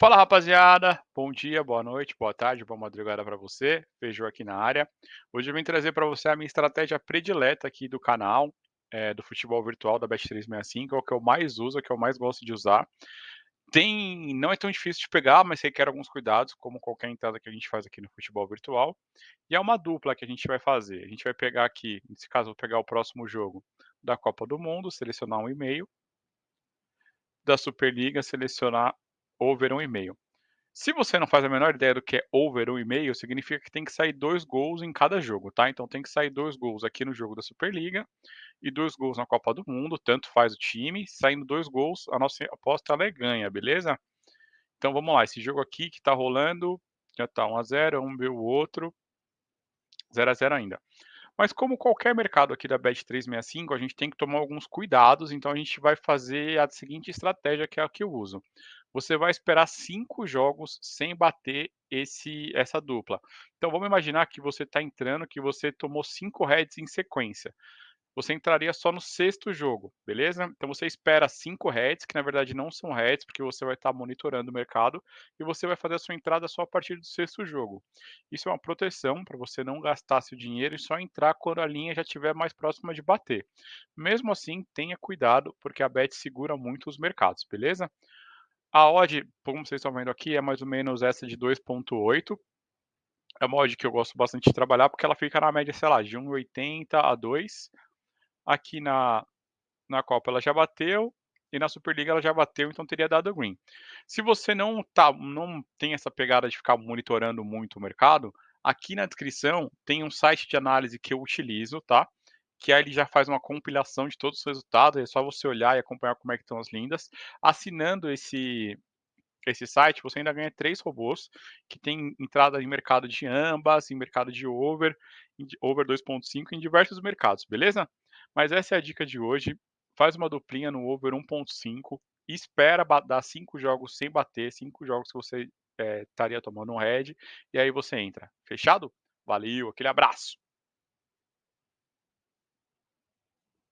Fala rapaziada, bom dia, boa noite, boa tarde, boa madrugada para você, Feijão aqui na área. Hoje eu vim trazer para você a minha estratégia predileta aqui do canal, é, do futebol virtual da Bet365, é o que eu mais uso, é o que eu mais gosto de usar. Tem, não é tão difícil de pegar, mas requer alguns cuidados, como qualquer entrada que a gente faz aqui no futebol virtual. E é uma dupla que a gente vai fazer. A gente vai pegar aqui, nesse caso, vou pegar o próximo jogo da Copa do Mundo, selecionar um e-mail. Da Superliga, selecionar over 1,5. Se você não faz a menor ideia do que é over 1,5, significa que tem que sair dois gols em cada jogo, tá? Então tem que sair dois gols aqui no jogo da Superliga e dois gols na Copa do Mundo, tanto faz o time. Saindo dois gols, a nossa aposta ela é ganha, beleza? Então vamos lá, esse jogo aqui que tá rolando, já tá 1 a 0, um viu o outro, 0 a 0 ainda. Mas como qualquer mercado aqui da Bet365, a gente tem que tomar alguns cuidados, então a gente vai fazer a seguinte estratégia que é a que eu uso. Você vai esperar cinco jogos sem bater esse, essa dupla. Então vamos imaginar que você está entrando, que você tomou cinco heads em sequência você entraria só no sexto jogo, beleza? Então você espera cinco heads, que na verdade não são heads, porque você vai estar monitorando o mercado, e você vai fazer a sua entrada só a partir do sexto jogo. Isso é uma proteção para você não gastar seu dinheiro e só entrar quando a linha já estiver mais próxima de bater. Mesmo assim, tenha cuidado, porque a bet segura muito os mercados, beleza? A odd, como vocês estão vendo aqui, é mais ou menos essa de 2.8, é uma odd que eu gosto bastante de trabalhar porque ela fica na média, sei lá, de 1,80 a 2. Aqui na, na Copa ela já bateu e na Superliga ela já bateu, então teria dado green. Se você não, tá, não tem essa pegada de ficar monitorando muito o mercado, aqui na descrição tem um site de análise que eu utilizo, tá? Que aí ele já faz uma compilação de todos os resultados, é só você olhar e acompanhar como é que estão as lindas. Assinando esse, esse site, você ainda ganha três robôs que tem entrada em mercado de ambas, em mercado de over, over 2.5 em diversos mercados, beleza? Mas essa é a dica de hoje. Faz uma duplinha no over 1.5 espera dar cinco jogos sem bater, cinco jogos que você é, estaria tomando um head, e aí você entra. Fechado? Valeu, aquele abraço!